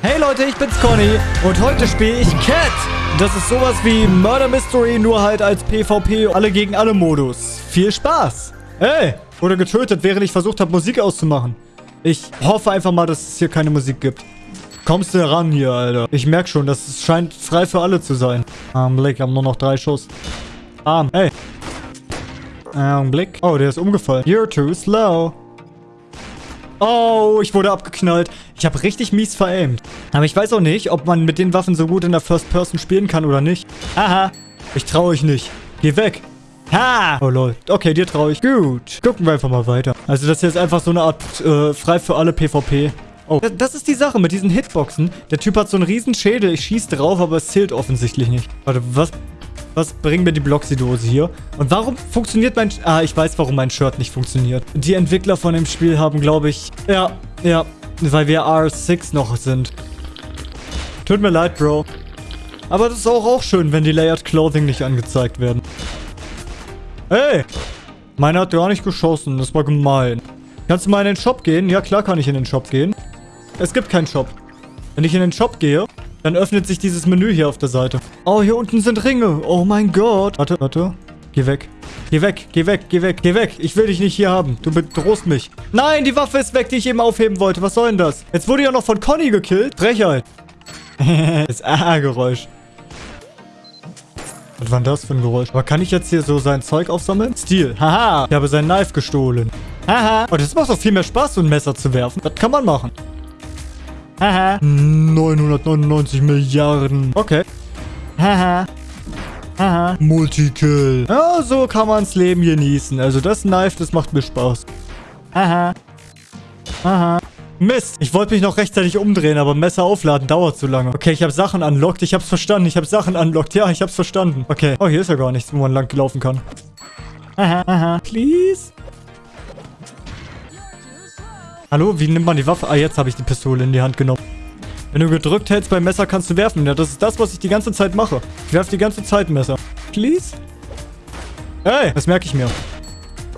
Hey Leute, ich bin's Conny und heute spiele ich Cat. Das ist sowas wie Murder Mystery, nur halt als PvP alle gegen alle Modus. Viel Spaß. Hey, wurde getötet, während ich versucht habe, Musik auszumachen. Ich hoffe einfach mal, dass es hier keine Musik gibt. Kommst du ran hier, Alter? Ich merke schon, das scheint frei für alle zu sein. Augenblick, haben nur noch drei Schuss. Arm, hey. Augenblick. Oh, der ist umgefallen. You're too slow. Oh, ich wurde abgeknallt. Ich habe richtig mies veraimt. Aber ich weiß auch nicht, ob man mit den Waffen so gut in der First Person spielen kann oder nicht. Haha. Ich traue euch nicht. Geh weg. Ha! Oh lol. Okay, dir traue ich. Gut. Gucken wir einfach mal weiter. Also das hier ist einfach so eine Art äh, frei für alle PvP. Oh, das ist die Sache mit diesen Hitboxen. Der Typ hat so einen riesen Schädel. Ich schieße drauf, aber es zählt offensichtlich nicht. Warte, was? Was bringt mir die Bloxy-Dose hier? Und warum funktioniert mein... Ah, ich weiß, warum mein Shirt nicht funktioniert. Die Entwickler von dem Spiel haben, glaube ich... Ja, ja. Weil wir R6 noch sind. Tut mir leid, Bro. Aber das ist auch, auch schön, wenn die Layered Clothing nicht angezeigt werden. Hey! Meiner hat gar nicht geschossen. Das war gemein. Kannst du mal in den Shop gehen? Ja, klar kann ich in den Shop gehen. Es gibt keinen Shop. Wenn ich in den Shop gehe, dann öffnet sich dieses Menü hier auf der Seite. Oh, hier unten sind Ringe. Oh mein Gott. Warte, warte. Geh weg. Geh weg, geh weg, geh weg, geh weg. Ich will dich nicht hier haben. Du bedrohst mich. Nein, die Waffe ist weg, die ich eben aufheben wollte. Was soll denn das? Jetzt wurde ja noch von Conny gekillt. Frechheit. das A-Geräusch. Was war denn das für ein Geräusch? Aber kann ich jetzt hier so sein Zeug aufsammeln? Stil. Haha. Ich habe sein Knife gestohlen. Haha. Oh, das macht doch viel mehr Spaß, so ein Messer zu werfen. Das kann man machen. Haha. 999 Milliarden. Okay. Haha. Haha. Multikill. Ja, so kann man's Leben genießen. Also das Knife, das macht mir Spaß. Haha. Haha. Mist. Ich wollte mich noch rechtzeitig umdrehen, aber Messer aufladen dauert zu lange. Okay, ich habe Sachen unlocked. Ich habe es verstanden. Ich habe Sachen unlocked. Ja, ich habe es verstanden. Okay. Oh, hier ist ja gar nichts, wo man lang laufen kann. Haha, haha. Please? Hallo, wie nimmt man die Waffe? Ah, jetzt habe ich die Pistole in die Hand genommen. Wenn du gedrückt hältst beim Messer, kannst du werfen. Ja, das ist das, was ich die ganze Zeit mache. Ich werfe die ganze Zeit Messer. Please? Hey, das merke ich mir.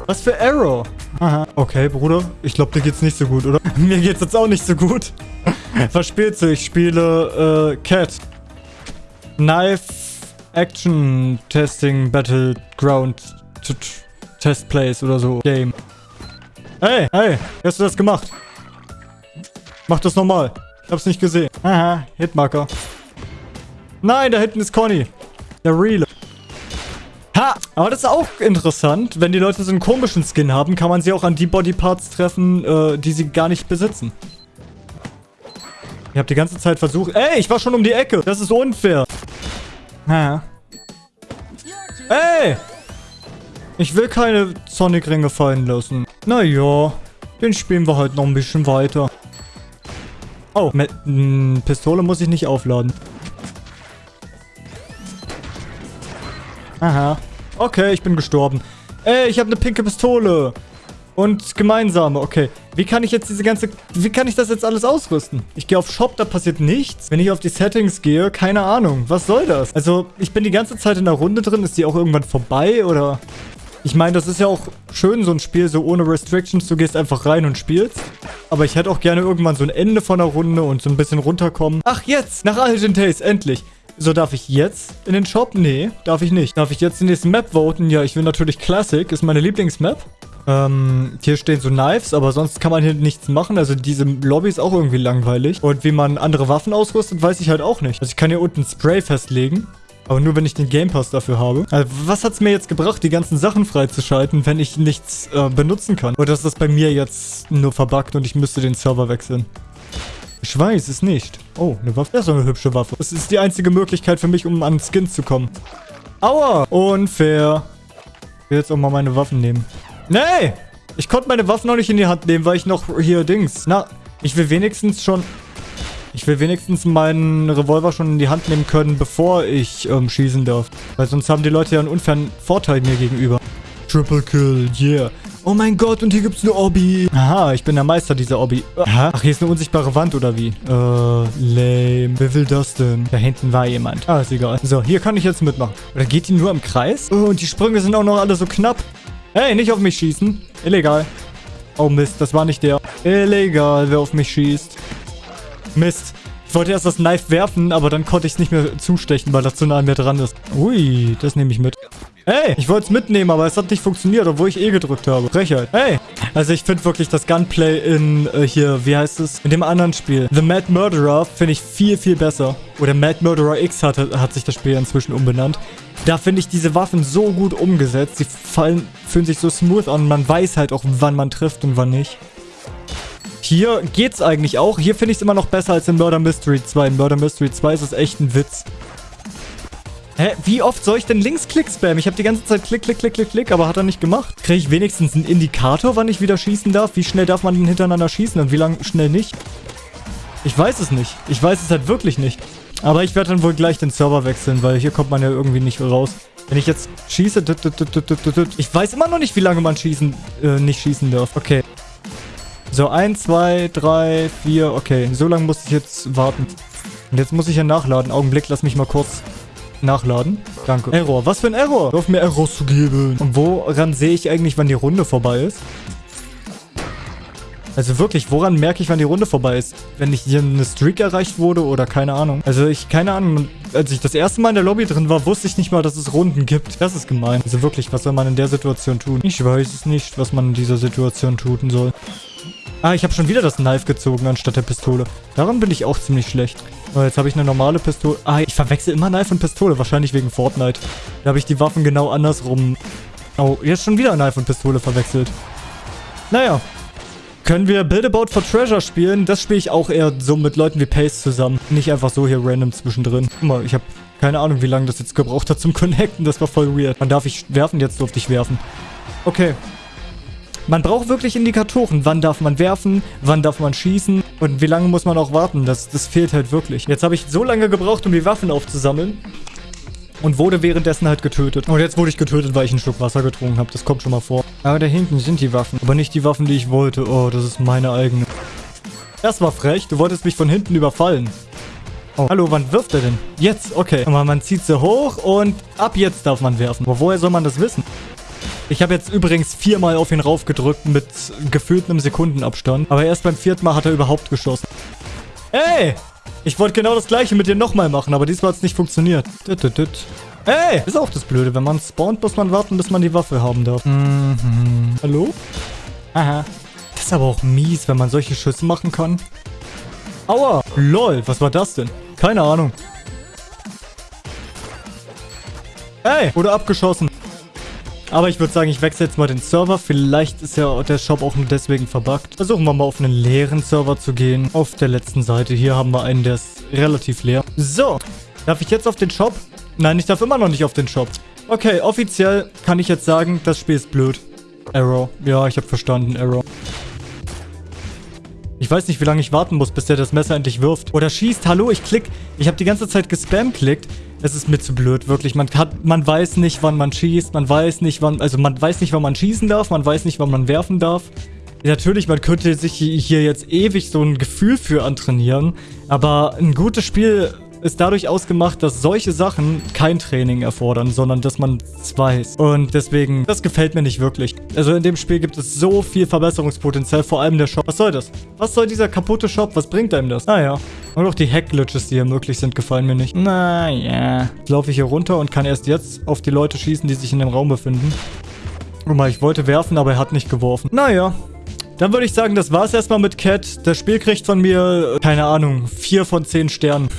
Was für Arrow? Aha. Okay, Bruder. Ich glaube, dir geht's nicht so gut, oder? Mir geht's jetzt auch nicht so gut. Was spielst du? Ich spiele, äh, Cat. Knife Action Testing Battleground Test Place oder so. Game. Hey, hey, wie hast du das gemacht? Mach das nochmal. Ich hab's nicht gesehen. Aha, Hitmarker. Nein, da hinten ist Conny. Der Real. Ha! Aber das ist auch interessant. Wenn die Leute so einen komischen Skin haben, kann man sie auch an die Bodyparts treffen, äh, die sie gar nicht besitzen. Ich habe die ganze Zeit versucht... Ey, ich war schon um die Ecke. Das ist unfair. Ha. Ey! Ich will keine Sonic-Ringe fallen lassen. Naja, den spielen wir halt noch ein bisschen weiter. Oh, mit hm, Pistole muss ich nicht aufladen. Aha. Okay, ich bin gestorben. Ey, ich habe eine pinke Pistole. Und gemeinsame, okay. Wie kann ich jetzt diese ganze... Wie kann ich das jetzt alles ausrüsten? Ich gehe auf Shop, da passiert nichts. Wenn ich auf die Settings gehe, keine Ahnung. Was soll das? Also, ich bin die ganze Zeit in der Runde drin. Ist die auch irgendwann vorbei, oder... Ich meine, das ist ja auch schön, so ein Spiel so ohne Restrictions. Du gehst einfach rein und spielst. Aber ich hätte auch gerne irgendwann so ein Ende von der Runde und so ein bisschen runterkommen. Ach, jetzt! Nach Algin Taste, endlich! So, darf ich jetzt in den Shop? Nee, darf ich nicht. Darf ich jetzt die nächste Map voten? Ja, ich will natürlich Classic. Ist meine Lieblingsmap. Ähm, hier stehen so Knives, aber sonst kann man hier nichts machen. Also diese Lobby ist auch irgendwie langweilig. Und wie man andere Waffen ausrüstet, weiß ich halt auch nicht. Also ich kann hier unten Spray festlegen. Aber nur, wenn ich den Game Pass dafür habe. Also, was hat es mir jetzt gebracht, die ganzen Sachen freizuschalten, wenn ich nichts äh, benutzen kann? Oder ist das bei mir jetzt nur verbuggt und ich müsste den Server wechseln? Ich weiß es nicht. Oh, eine Waffe. Das ist eine hübsche Waffe. Das ist die einzige Möglichkeit für mich, um an Skins zu kommen. Aua! Unfair. Ich will jetzt auch mal meine Waffen nehmen. Nee! Ich konnte meine Waffen noch nicht in die Hand nehmen, weil ich noch hier Dings. Na, ich will wenigstens schon... Ich will wenigstens meinen Revolver schon in die Hand nehmen können, bevor ich ähm, schießen darf. Weil sonst haben die Leute ja einen unfairen Vorteil mir gegenüber. Triple Kill, yeah. Oh mein Gott, und hier gibt's eine Obby. Aha, ich bin der Meister dieser Obby. Aha. Ach, hier ist eine unsichtbare Wand, oder wie? Äh, lame. Wer will das denn? Da hinten war jemand. Ah, ist egal. So, hier kann ich jetzt mitmachen. Oder geht die nur im Kreis? Oh, und die Sprünge sind auch noch alle so knapp. Hey, nicht auf mich schießen. Illegal. Oh Mist, das war nicht der. Illegal, wer auf mich schießt. Mist. Ich wollte erst das Knife werfen, aber dann konnte ich es nicht mehr zustechen, weil das zu nah an mir dran ist. Ui, das nehme ich mit. Hey, ich wollte es mitnehmen, aber es hat nicht funktioniert, obwohl ich eh gedrückt habe. Frechheit. Hey. Also ich finde wirklich das Gunplay in äh, hier, wie heißt es? In dem anderen Spiel. The Mad Murderer finde ich viel, viel besser. Oder Mad Murderer X hat, hat sich das Spiel inzwischen umbenannt. Da finde ich diese Waffen so gut umgesetzt. Sie fallen, fühlen sich so smooth an. Man weiß halt auch, wann man trifft und wann nicht. Hier geht's eigentlich auch. Hier finde ich es immer noch besser als in Murder Mystery 2. In Murder Mystery 2 ist es echt ein Witz. Hä? Wie oft soll ich denn Linksklick spammen? Ich habe die ganze Zeit Klick, Klick, Klick, Klick, Klick, aber hat er nicht gemacht. Kriege ich wenigstens einen Indikator, wann ich wieder schießen darf? Wie schnell darf man denn hintereinander schießen und wie lang schnell nicht? Ich weiß es nicht. Ich weiß es halt wirklich nicht. Aber ich werde dann wohl gleich den Server wechseln, weil hier kommt man ja irgendwie nicht raus. Wenn ich jetzt schieße... Ich weiß immer noch nicht, wie lange man schießen, äh, nicht schießen darf. Okay. So, 1, 2, 3, 4, okay. So lange muss ich jetzt warten. Und jetzt muss ich ja nachladen. Augenblick, lass mich mal kurz nachladen. Danke. Error. Was für ein Error? Auf mir Errors zu geben. Und woran sehe ich eigentlich, wann die Runde vorbei ist? Also wirklich, woran merke ich, wann die Runde vorbei ist? Wenn ich hier eine Streak erreicht wurde oder keine Ahnung. Also ich, keine Ahnung, als ich das erste Mal in der Lobby drin war, wusste ich nicht mal, dass es Runden gibt. Das ist gemein. Also wirklich, was soll man in der Situation tun? Ich weiß es nicht, was man in dieser Situation tun soll. Ah, ich habe schon wieder das Knife gezogen anstatt der Pistole. Daran bin ich auch ziemlich schlecht. Oh, jetzt habe ich eine normale Pistole. Ah, ich verwechsel immer Knife und Pistole. Wahrscheinlich wegen Fortnite. Da habe ich die Waffen genau andersrum. Oh, jetzt schon wieder Knife und Pistole verwechselt. Naja. Können wir Build About for Treasure spielen? Das spiele ich auch eher so mit Leuten wie Pace zusammen. Nicht einfach so hier random zwischendrin. Guck mal, ich habe keine Ahnung, wie lange das jetzt gebraucht hat zum Connecten. Das war voll weird. Wann darf ich werfen? Jetzt durfte ich werfen. Okay. Man braucht wirklich Indikatoren. Wann darf man werfen? Wann darf man schießen? Und wie lange muss man auch warten? Das, das fehlt halt wirklich. Jetzt habe ich so lange gebraucht, um die Waffen aufzusammeln. Und wurde währenddessen halt getötet. Und jetzt wurde ich getötet, weil ich einen Schluck Wasser getrunken habe. Das kommt schon mal vor. Aber da hinten sind die Waffen. Aber nicht die Waffen, die ich wollte. Oh, das ist meine eigene. Das war frech. Du wolltest mich von hinten überfallen. Oh. Hallo, wann wirft er denn? Jetzt, okay. Aber man zieht sie hoch und ab jetzt darf man werfen. Aber woher soll man das wissen? Ich habe jetzt übrigens viermal auf ihn raufgedrückt mit gefühlt einem Sekundenabstand. Aber erst beim vierten Mal hat er überhaupt geschossen. Ey! Ich wollte genau das gleiche mit dir nochmal machen, aber diesmal hat es nicht funktioniert. Ey! Ist auch das Blöde. Wenn man spawnt, muss man warten, bis man die Waffe haben darf. Mhm. Hallo? Aha. Das ist aber auch mies, wenn man solche Schüsse machen kann. Aua! Lol, was war das denn? Keine Ahnung. Ey! Wurde abgeschossen. Aber ich würde sagen, ich wechsle jetzt mal den Server. Vielleicht ist ja der Shop auch nur deswegen verbuggt. Versuchen wir mal auf einen leeren Server zu gehen. Auf der letzten Seite. Hier haben wir einen, der ist relativ leer. So. Darf ich jetzt auf den Shop? Nein, ich darf immer noch nicht auf den Shop. Okay, offiziell kann ich jetzt sagen, das Spiel ist blöd. Error. Ja, ich habe verstanden. Error. Ich weiß nicht, wie lange ich warten muss, bis der das Messer endlich wirft. Oder schießt. Hallo, ich klick. Ich habe die ganze Zeit gespam-klickt. Es ist mir zu blöd, wirklich. Man hat, man weiß nicht, wann man schießt. Man weiß nicht, wann, also man weiß nicht, wann man schießen darf. Man weiß nicht, wann man werfen darf. Natürlich, man könnte sich hier jetzt ewig so ein Gefühl für antrainieren. Aber ein gutes Spiel ist dadurch ausgemacht, dass solche Sachen kein Training erfordern, sondern dass man es weiß. Und deswegen, das gefällt mir nicht wirklich. Also in dem Spiel gibt es so viel Verbesserungspotenzial, vor allem der Shop. Was soll das? Was soll dieser kaputte Shop? Was bringt einem das? Naja. Und auch die Hack-Glitches, die hier möglich sind, gefallen mir nicht. Naja. Jetzt laufe ich hier runter und kann erst jetzt auf die Leute schießen, die sich in dem Raum befinden. Guck mal, ich wollte werfen, aber er hat nicht geworfen. Naja. Dann würde ich sagen, das war's erstmal mit Cat. Das Spiel kriegt von mir, keine Ahnung, 4 von 10 Sternen.